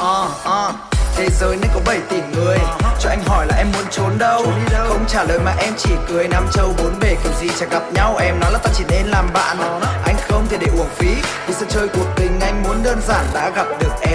uh, uh. Thế giới này có 7 tỷ người. Ờ. Cho anh hỏi là em muốn trốn đâu? Không trả lời mà em chỉ cười. Nam châu bốn bể kiểu gì chẳng gặp nhau. Em nói là ta chỉ nên làm bạn. Anh không thể để uổng phí. Vì sân chơi cuộc tình anh muốn đơn giản Đã gặp được em.